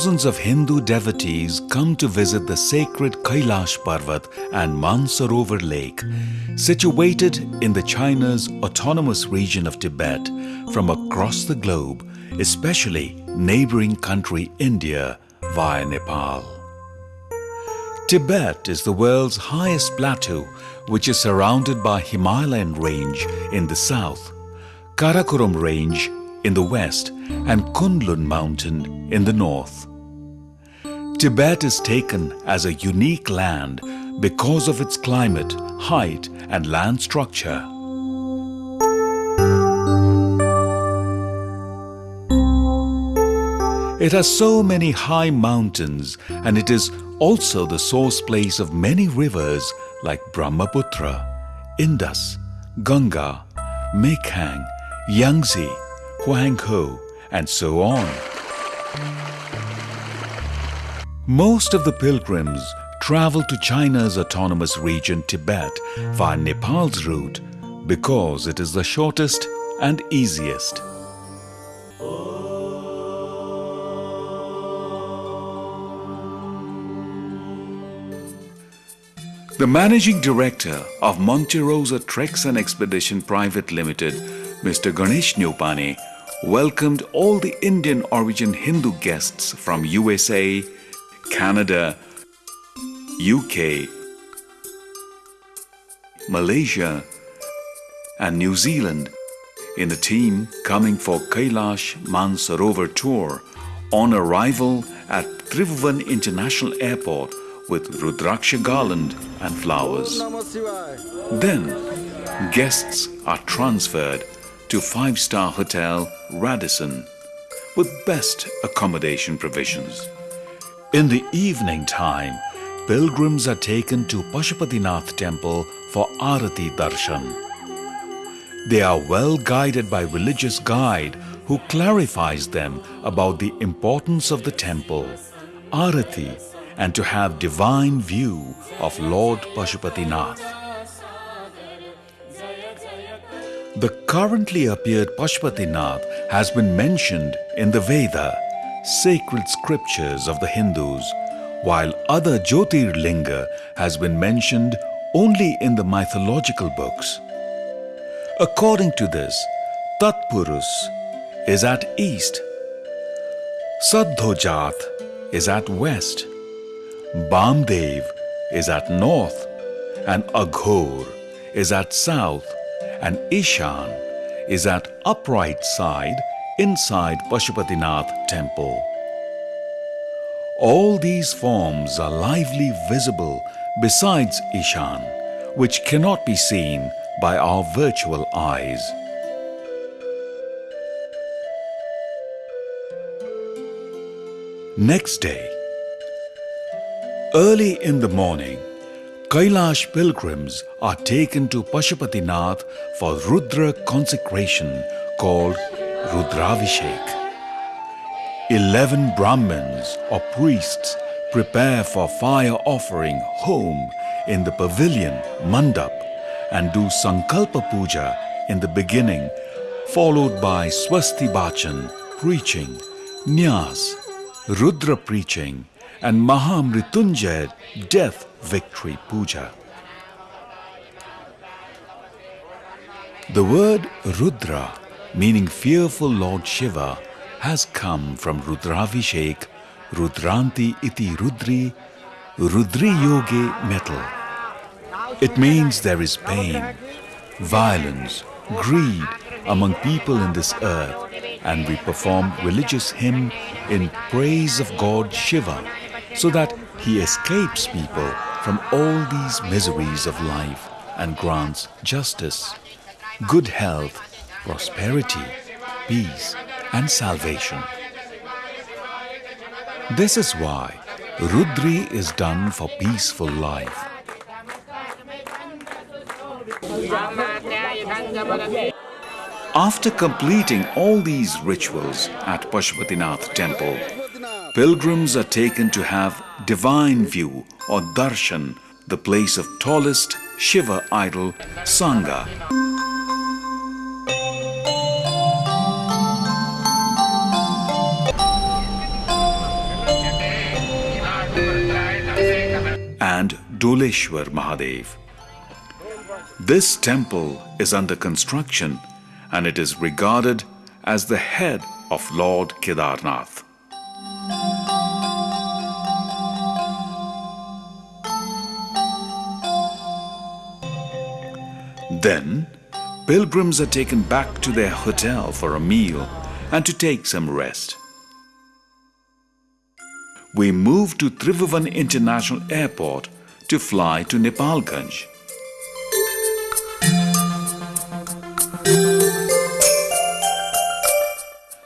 thousands of Hindu devotees come to visit the sacred Kailash Parvat and Mansarovar Lake, situated in the China's autonomous region of Tibet from across the globe, especially neighboring country India via Nepal. Tibet is the world's highest plateau which is surrounded by Himalayan range in the south, Karakoram range in the west and Kunlun mountain in the north. Tibet is taken as a unique land because of its climate, height and land structure. It has so many high mountains and it is also the source place of many rivers like Brahmaputra, Indus, Ganga, Mekong, Yangtze, Huanghe and so on. Most of the pilgrims travel to China's autonomous region Tibet via Nepal's route because it is the shortest and easiest. The managing director of Monte Rosa Treks and Expedition Private Limited, Mr. Ganesh Neupane, welcomed all the Indian origin Hindu guests from USA, Canada, UK, Malaysia and New Zealand in the team coming for Kailash Mansarovar tour on arrival at Tribhuvan International Airport with Rudraksha garland and flowers. Then, guests are transferred to five-star hotel Radisson with best accommodation provisions. In the evening time, pilgrims are taken to Pashupatinath temple for Arati Darshan. They are well guided by religious guide who clarifies them about the importance of the temple, Arati and to have divine view of Lord Pashupatinath. The currently appeared Pashupatinath has been mentioned in the Veda, sacred scriptures of the Hindus, while other Jyotirlinga has been mentioned only in the mythological books. According to this, Tatpurus is at east, Saddhojat is at west, Bamdev is at north. And Aghor is at south. And Ishan is at upright side inside Pashupatinath temple. All these forms are lively visible besides Ishan, which cannot be seen by our virtual eyes. Next day, Early in the morning, Kailash pilgrims are taken to Pashupatinath for Rudra consecration called Rudravishek. Eleven Brahmins or priests prepare for fire offering home in the pavilion Mandap and do Sankalpa Puja in the beginning followed by Swasti Bachan preaching, Nyas, Rudra preaching and Mahamritunjay death victory puja. The word Rudra, meaning fearful Lord Shiva, has come from Rudravishek, Rudranti iti Rudri, Rudri Yoge metal. It means there is pain, violence, greed among people in this earth and we perform religious hymn in praise of God Shiva so that he escapes people from all these miseries of life and grants justice, good health, prosperity, peace and salvation. This is why Rudri is done for peaceful life. After completing all these rituals at Pashupatinath temple, pilgrims are taken to have divine view or darshan, the place of tallest Shiva idol Sangha. Doleshwar Mahadev. This temple is under construction and it is regarded as the head of Lord Kedarnath. Then, pilgrims are taken back to their hotel for a meal and to take some rest. We move to Tribhuvan International Airport to fly to Nepalganj.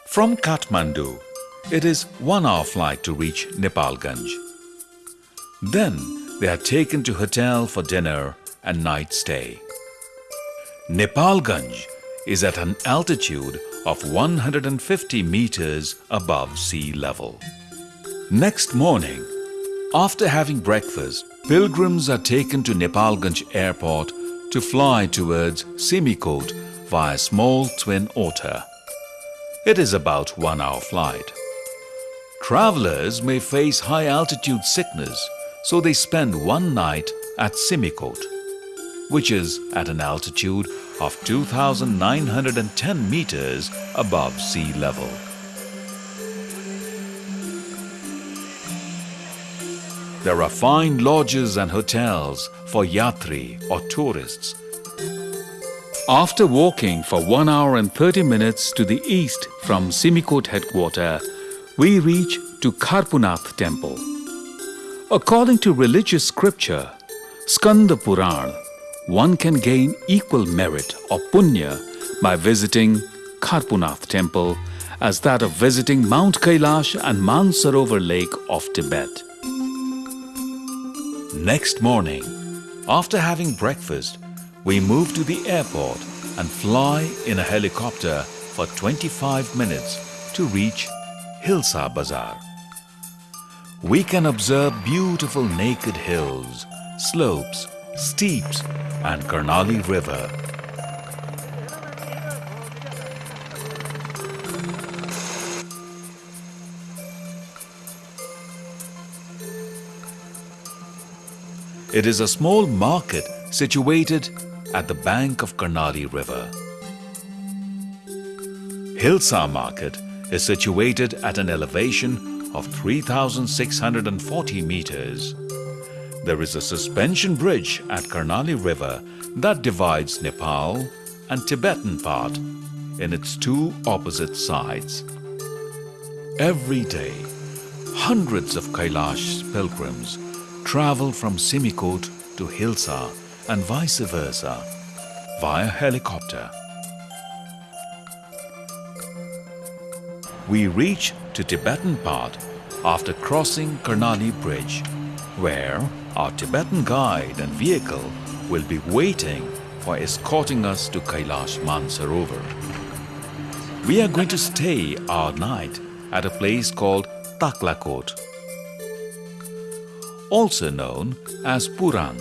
From Kathmandu, it is one hour flight to reach Nepalganj. Then they are taken to hotel for dinner and night stay. Nepalganj is at an altitude of 150 meters above sea level. Next morning, after having breakfast, pilgrims are taken to Nepalganj airport to fly towards Simikot via small twin otter. It is about one hour flight. Travelers may face high altitude sickness, so they spend one night at Simikot which is at an altitude of 2,910 meters above sea level. There are fine lodges and hotels for yatri or tourists. After walking for 1 hour and 30 minutes to the east from Simikot headquarters, we reach to Kharpunath temple. According to religious scripture, Skanda Puran, one can gain equal merit or punya by visiting Kharpunath temple as that of visiting Mount Kailash and Mansarovar lake of Tibet. Next morning, after having breakfast, we move to the airport and fly in a helicopter for 25 minutes to reach Hilsa Bazar. We can observe beautiful naked hills, slopes, steeps and Karnali River. It is a small market situated at the bank of Karnali River. Hilsa Market is situated at an elevation of 3,640 meters. There is a suspension bridge at Karnali River that divides Nepal and Tibetan part in its two opposite sides. Every day, hundreds of Kailash pilgrims travel from Simikot to Hilsa and vice versa via helicopter. We reach to Tibetan part after crossing Karnali Bridge, where our Tibetan guide and vehicle will be waiting for escorting us to Kailash Mansarovar. We are going to stay our night at a place called Taklakot, also known as Puran,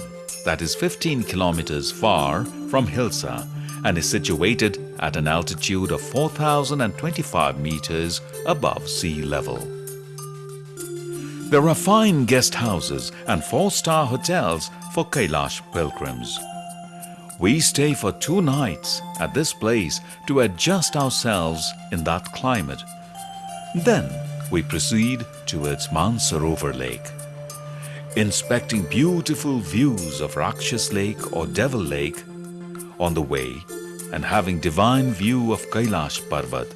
that is 15 kilometers far from Hilsa and is situated at an altitude of 4,025 meters above sea level. There are fine guest houses and four-star hotels for Kailash pilgrims. We stay for two nights at this place to adjust ourselves in that climate. Then we proceed towards Mansarovar Lake. Inspecting beautiful views of Rakshas Lake or Devil Lake on the way and having divine view of Kailash Parvat,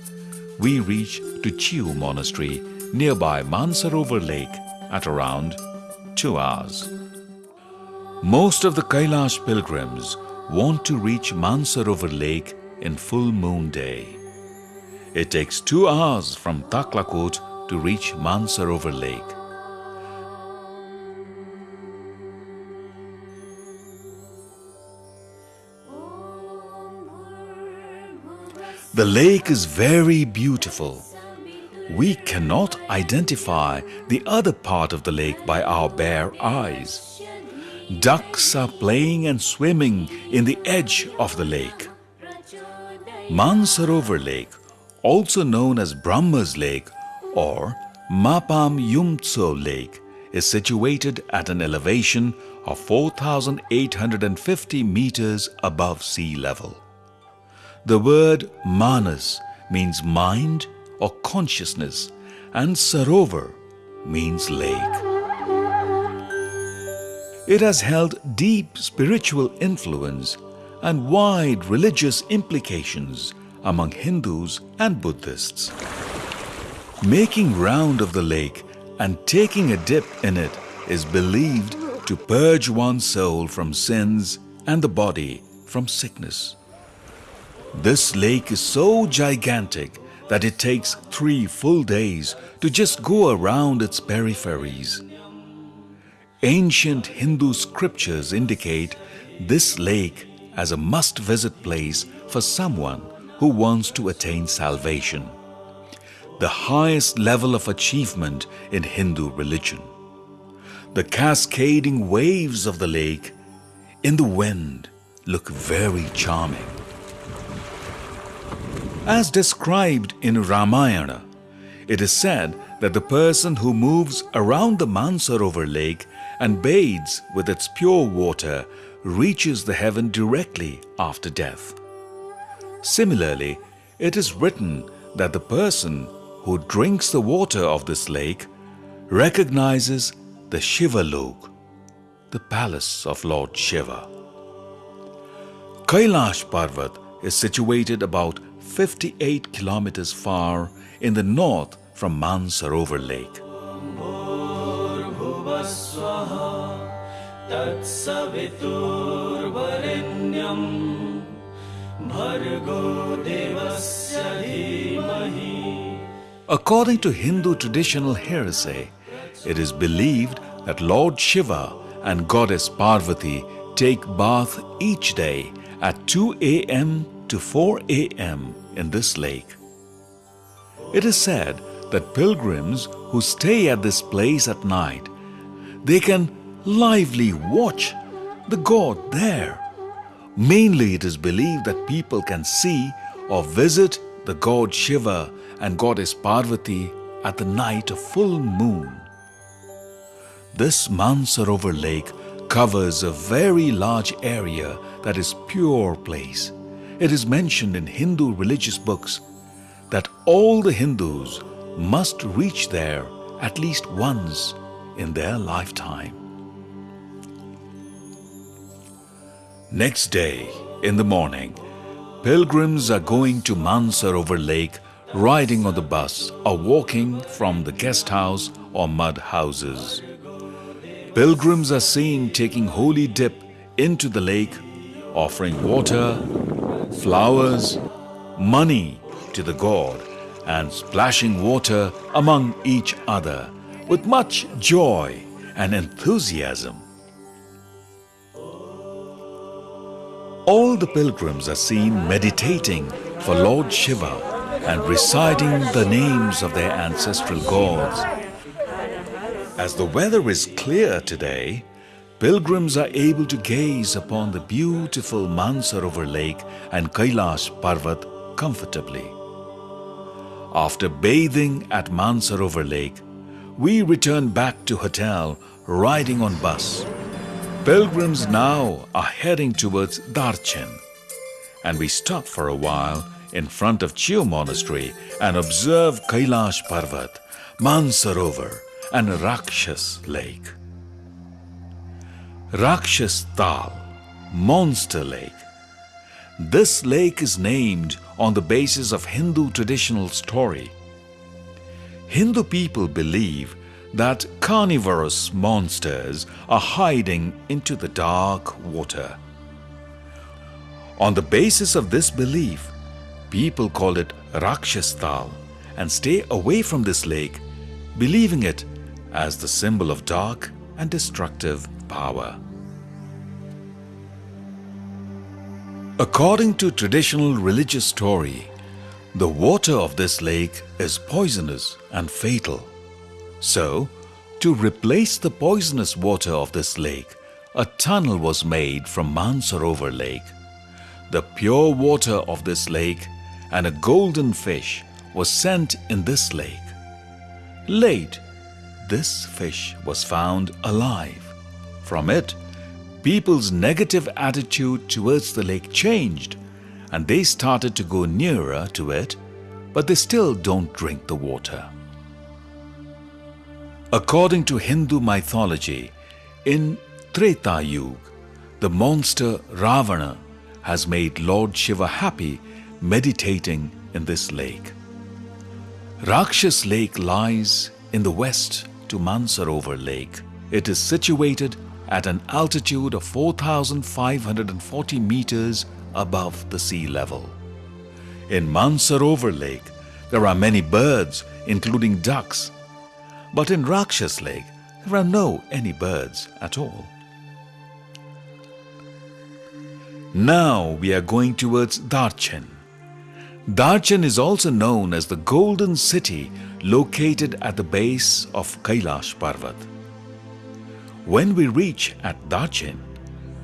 we reach to Chiu Monastery nearby Mansarovar Lake at around two hours. Most of the Kailash pilgrims want to reach Mansarovar Lake in full moon day. It takes two hours from Taklakot to reach Mansarovar Lake. The lake is very beautiful we cannot identify the other part of the lake by our bare eyes. ducks are playing and swimming in the edge of the lake. Mansarovar Lake, also known as Brahma's Lake or Mapam Yumtso Lake, is situated at an elevation of 4,850 meters above sea level. The word manas means mind or consciousness and sarovar means lake. It has held deep spiritual influence and wide religious implications among Hindus and Buddhists. Making round of the lake and taking a dip in it is believed to purge one's soul from sins and the body from sickness. This lake is so gigantic that it takes three full days to just go around its peripheries. Ancient Hindu scriptures indicate this lake as a must-visit place for someone who wants to attain salvation, the highest level of achievement in Hindu religion. The cascading waves of the lake in the wind look very charming. As described in Ramayana, it is said that the person who moves around the Mansarovar lake and bathes with its pure water reaches the heaven directly after death. Similarly, it is written that the person who drinks the water of this lake recognizes the Shiva Lok, the palace of Lord Shiva. Kailash Parvat is situated about 58 kilometers far in the north from Mansarovar Lake. According to Hindu traditional heresy, it is believed that Lord Shiva and Goddess Parvati take bath each day at 2 a.m. to 4 a.m. in this lake. It is said that pilgrims who stay at this place at night, they can lively watch the god there. Mainly it is believed that people can see or visit the god Shiva and goddess Parvati at the night of full moon. This Mansarovar lake covers a very large area that is pure place. It is mentioned in Hindu religious books that all the Hindus must reach there at least once in their lifetime. Next day, in the morning, pilgrims are going to Mansarovar Lake riding on the bus or walking from the guest house or mud houses. Pilgrims are seen taking holy dip into the lake, offering water, flowers, money to the god and splashing water among each other with much joy and enthusiasm. All the pilgrims are seen meditating for Lord Shiva and reciting the names of their ancestral gods. As the weather is clear today, pilgrims are able to gaze upon the beautiful Mansarovar lake and Kailash Parvat comfortably. After bathing at Mansarovar lake, we return back to hotel riding on bus. Pilgrims now are heading towards Darchen and we stop for a while in front of Chiu Monastery and observe Kailash Parvat, Mansarovar and Rakshas Lake. Rakshas Tal, Monster Lake. This lake is named on the basis of Hindu traditional story. Hindu people believe that carnivorous monsters are hiding into the dark water. On the basis of this belief, people call it Rakshastal and stay away from this lake, believing it as the symbol of dark and destructive power. According to traditional religious story, the water of this lake is poisonous and fatal. So, to replace the poisonous water of this lake, a tunnel was made from Mansarovar lake. The pure water of this lake and a golden fish was sent in this lake. Late, this fish was found alive. From it, people's negative attitude towards the lake changed and they started to go nearer to it, but they still don't drink the water. According to Hindu mythology, in Treta Yuga, the monster Ravana has made Lord Shiva happy meditating in this lake. Rakshas Lake lies in the west to Mansarovar Lake. It is situated at an altitude of 4,540 meters above the sea level. In Mansarovar Lake, there are many birds, including ducks. But in Rakshas Lake, there are no any birds at all. Now we are going towards Darchen. Darchen is also known as the Golden City located at the base of Kailash Parvat. When we reach at Darchen,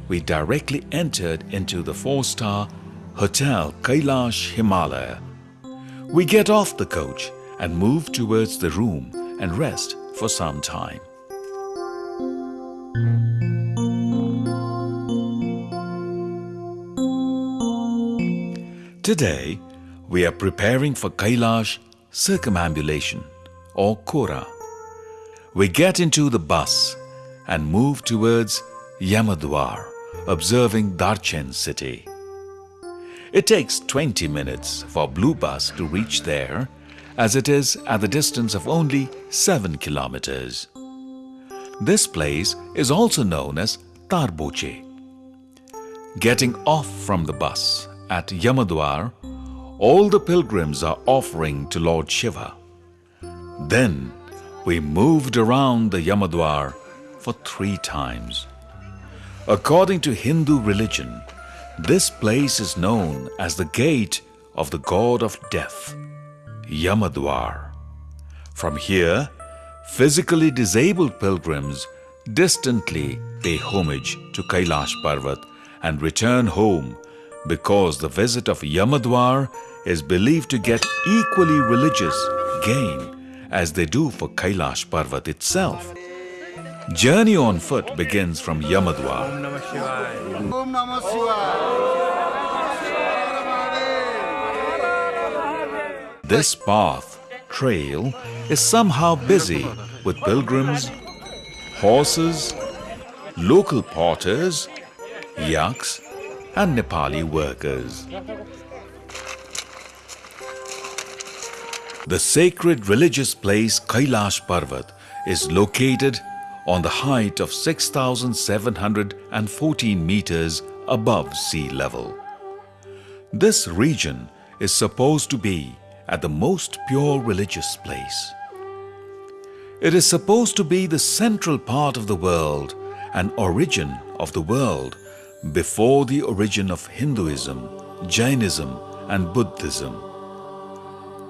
we directly entered into the four-star Hotel Kailash Himalaya. We get off the coach and move towards the room and rest for some time. Today, we are preparing for Kailash circumambulation or Kora. We get into the bus and move towards Yamadwar, observing Darchen city. It takes 20 minutes for Blue Bus to reach there as it is at the distance of only 7 kilometers. This place is also known as Tarboche. Getting off from the bus at Yamadwar, all the pilgrims are offering to Lord Shiva. Then we moved around the Yamadwar for three times. According to Hindu religion, this place is known as the gate of the god of death, Yamadwar. From here, physically disabled pilgrims distantly pay homage to Kailash Parvat and return home because the visit of Yamadwar is believed to get equally religious gain as they do for Kailash Parvat itself. Journey on foot begins from Yamadwar. This path, trail, is somehow busy with pilgrims, horses, local porters, yaks, and Nepali workers. The sacred religious place Kailash Parvat is located on the height of 6,714 meters above sea level. This region is supposed to be at the most pure religious place. It is supposed to be the central part of the world and origin of the world before the origin of Hinduism, Jainism and Buddhism.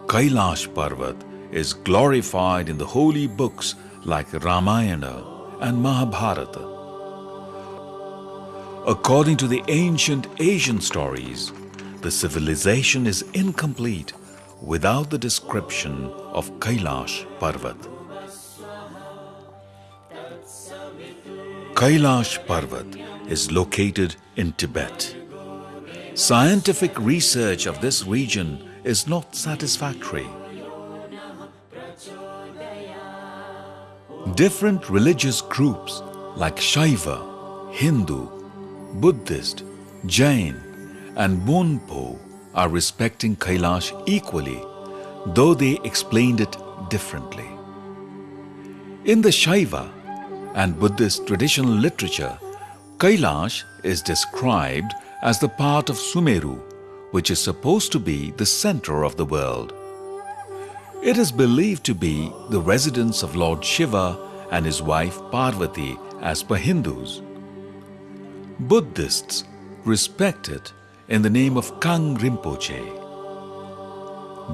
Kailash Parvat is glorified in the holy books like Ramayana and Mahabharata. According to the ancient Asian stories, the civilization is incomplete without the description of Kailash Parvat. Kailash Parvat is located in Tibet. Scientific research of this region is not satisfactory. Different religious groups like Shaiva, Hindu, Buddhist, Jain and Bonpo are respecting Kailash equally, though they explained it differently. In the Shaiva and Buddhist traditional literature, Kailash is described as the part of Sumeru, which is supposed to be the center of the world. It is believed to be the residence of Lord Shiva and his wife Parvati as per Hindus. Buddhists respect it in the name of Kang Rinpoche.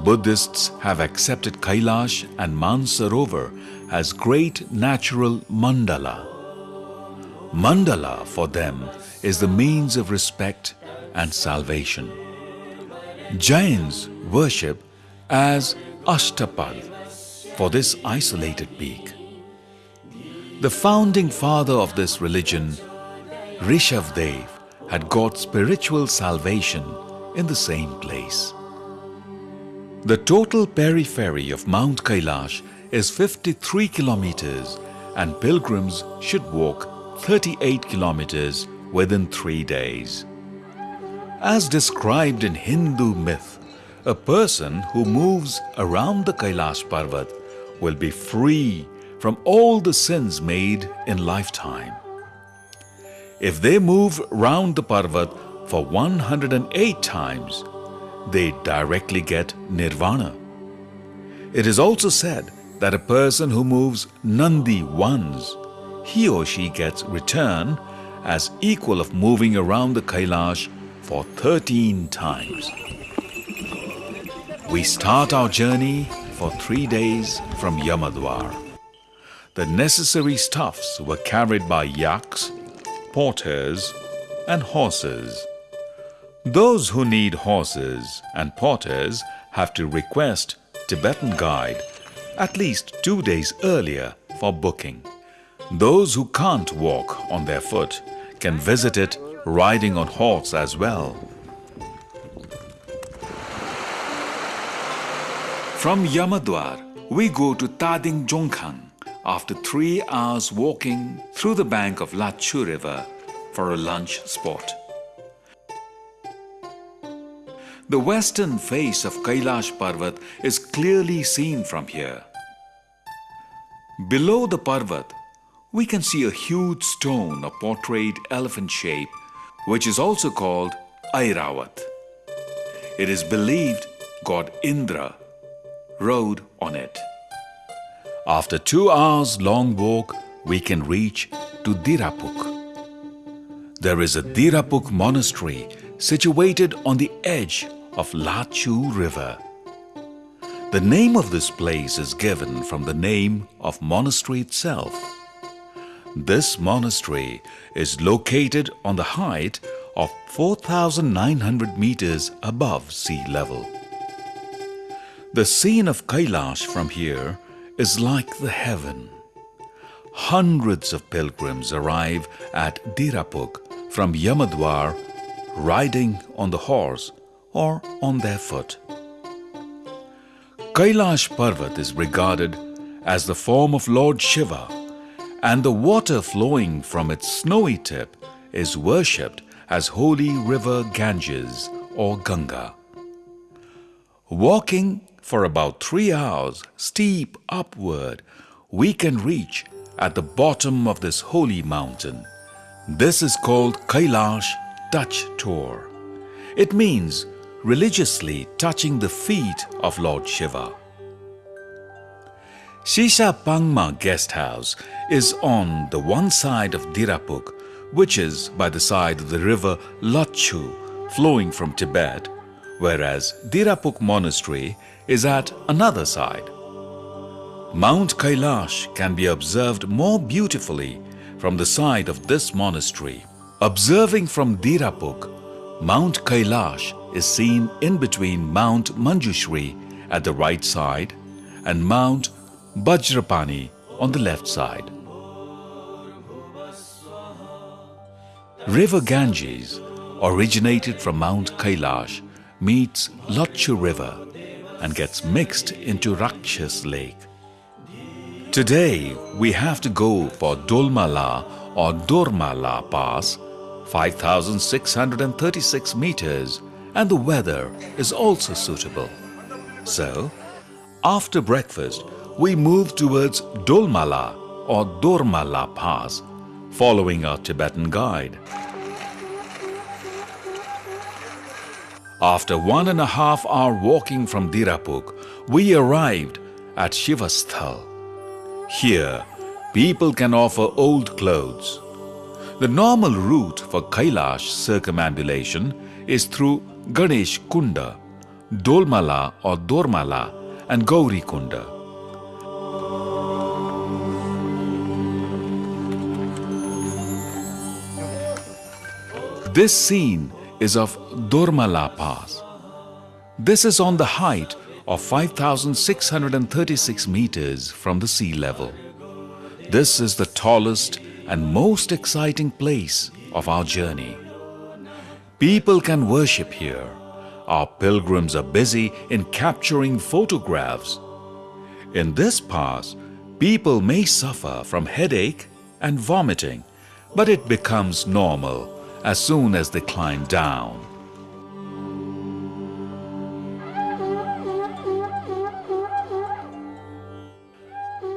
Buddhists have accepted Kailash and Mansarovar as great natural mandala. Mandala for them is the means of respect and salvation. Jains worship as Ashtapad for this isolated peak. The founding father of this religion, Rishabdev, had got spiritual salvation in the same place. The total periphery of Mount Kailash is 53 kilometers and pilgrims should walk 38 kilometers within three days. As described in Hindu myth, a person who moves around the Kailash Parvat will be free from all the sins made in lifetime. If they move round the Parvat for 108 times, they directly get nirvana. It is also said that a person who moves Nandi once, he or she gets return as equal of moving around the Kailash for 13 times. We start our journey for three days from Yamadwar. The necessary stuffs were carried by yaks, porters and horses. Those who need horses and porters have to request Tibetan guide at least two days earlier for booking. Those who can't walk on their foot can visit it riding on horse as well. From Yamadwar, we go to Tading Jongkhang after three hours walking through the bank of Lachu River for a lunch spot. The western face of Kailash Parvat is clearly seen from here. Below the Parvat, we can see a huge stone of portrayed elephant shape, which is also called Airawat. It is believed god Indra rode on it. After two hours long walk, we can reach to Dirapuk. There is a Dirapuk monastery situated on the edge of Lachu River. The name of this place is given from the name of monastery itself. This monastery is located on the height of 4,900 meters above sea level. The scene of Kailash from here is like the heaven. Hundreds of pilgrims arrive at Dirapuk from Yamadwar riding on the horse or on their foot. Kailash Parvat is regarded as the form of Lord Shiva and the water flowing from its snowy tip is worshipped as holy river Ganges or Ganga. Walking for about three hours steep upward, we can reach at the bottom of this holy mountain. This is called Kailash Touch Tour. It means religiously touching the feet of Lord Shiva. Shisha Pangma Guest House is on the one side of Dirapuk, which is by the side of the river Lachu flowing from Tibet, whereas Dirapuk Monastery is at another side. Mount Kailash can be observed more beautifully from the side of this monastery. Observing from Dirapuk, Mount Kailash is seen in between Mount Manjushri at the right side and Mount Bajrapani on the left side. River Ganges originated from Mount Kailash meets Lachu River and gets mixed into Rakshas Lake. Today, we have to go for Dolmala or Dormala Pass 5,636 meters and the weather is also suitable. So, after breakfast, we move towards Dolmala or Dormala Pass, following our Tibetan guide. After one and a half hour walking from Dirapuk, we arrived at Shivasthal. Here, people can offer old clothes, the normal route for Kailash circumambulation is through Ganesh Kunda, Dolmala or Dormala and Gauri Kunda. This scene is of Durmala Pass. This is on the height of 5,636 meters from the sea level. This is the tallest and most exciting place of our journey. People can worship here. Our pilgrims are busy in capturing photographs. In this pass, people may suffer from headache and vomiting, but it becomes normal as soon as they climb down.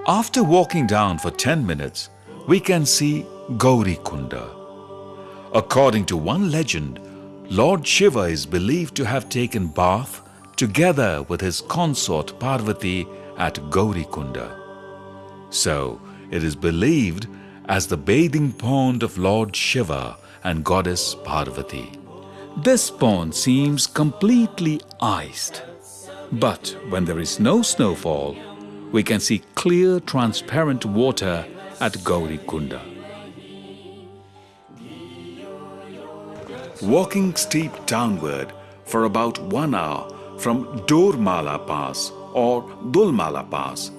After walking down for 10 minutes, we can see Gauri Kunda. According to one legend, Lord Shiva is believed to have taken bath together with his consort Parvati at Gauri Kunda. So, it is believed as the bathing pond of Lord Shiva and goddess Parvati. This pond seems completely iced. But when there is no snowfall, we can see clear transparent water at Gauri Kunda. Walking steep downward for about one hour from Dormala Pass or Dulmala Pass,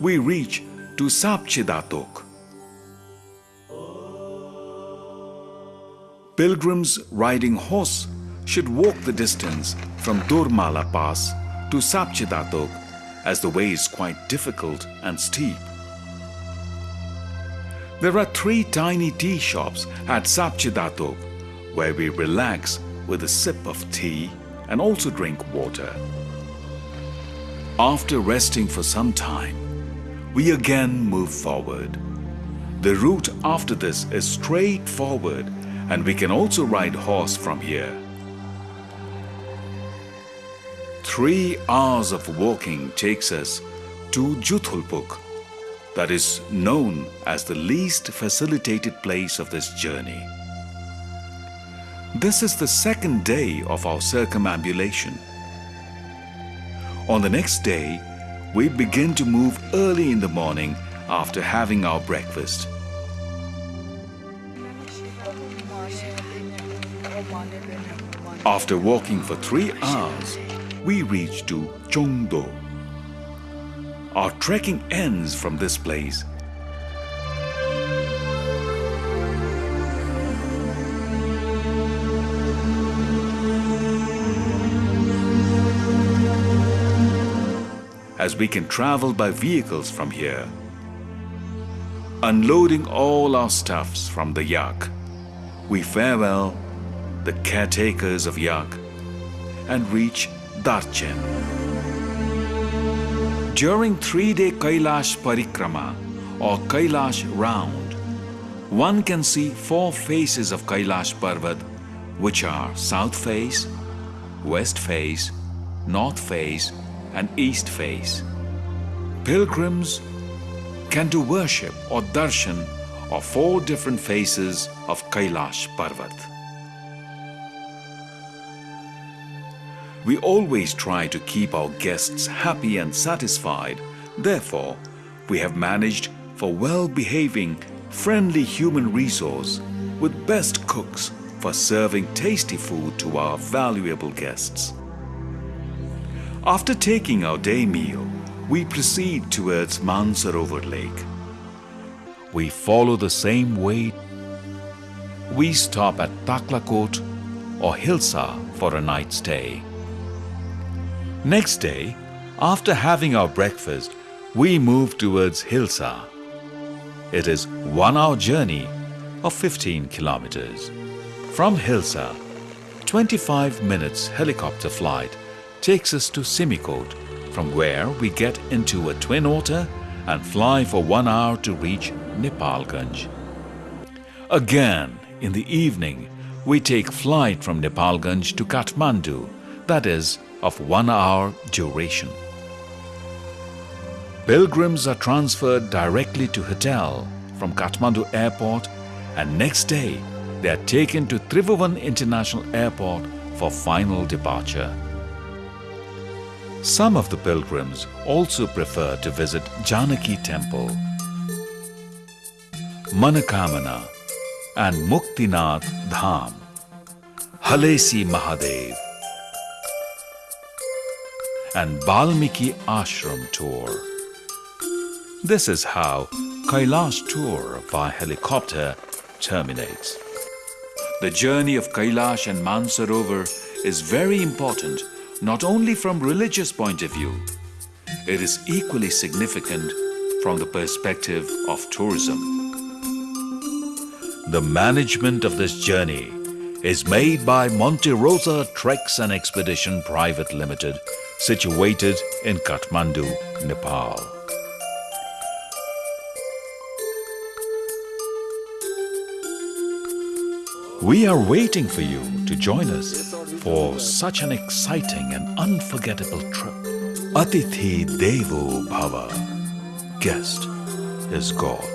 we reach to Sapchidatok, Pilgrims riding horse should walk the distance from Durmala Pass to Sapchidatok as the way is quite difficult and steep. There are three tiny tea shops at Sapchidatok where we relax with a sip of tea and also drink water. After resting for some time, we again move forward. The route after this is straightforward and we can also ride horse from here. Three hours of walking takes us to Juthulpuk, that is known as the least facilitated place of this journey. This is the second day of our circumambulation. On the next day, we begin to move early in the morning after having our breakfast. After walking for three hours, we reach to Chongdo. Our trekking ends from this place. As we can travel by vehicles from here. Unloading all our stuffs from the yak, we farewell the caretakers of Yag, and reach Darchen. During three-day Kailash Parikrama or Kailash round, one can see four faces of Kailash Parvat which are south face, west face, north face and east face. Pilgrims can do worship or darshan of four different faces of Kailash Parvat. We always try to keep our guests happy and satisfied. Therefore, we have managed for well-behaving, friendly human resource with best cooks for serving tasty food to our valuable guests. After taking our day meal, we proceed towards Mansarovar Lake. We follow the same way. We stop at Taklakot or Hilsa for a night stay. Next day, after having our breakfast, we move towards Hilsa. It is one hour journey of 15 kilometers. From Hilsa, 25 minutes helicopter flight takes us to Simikot, from where we get into a twin otter and fly for one hour to reach Nepalganj. Again, in the evening, we take flight from Nepalganj to Kathmandu, that is of one hour duration. Pilgrims are transferred directly to hotel from Kathmandu airport and next day they are taken to Tribhuvan International Airport for final departure. Some of the pilgrims also prefer to visit Janaki Temple, Manakamana and Muktinath Dham. Halesi Mahadev, and Balmiki Ashram tour. This is how Kailash tour by helicopter terminates. The journey of Kailash and Mansarovar is very important not only from religious point of view, it is equally significant from the perspective of tourism. The management of this journey is made by Monte Rosa Treks and Expedition Private Limited, situated in Kathmandu, Nepal. We are waiting for you to join us for such an exciting and unforgettable trip. Atithi Devo Bhava. Guest is God.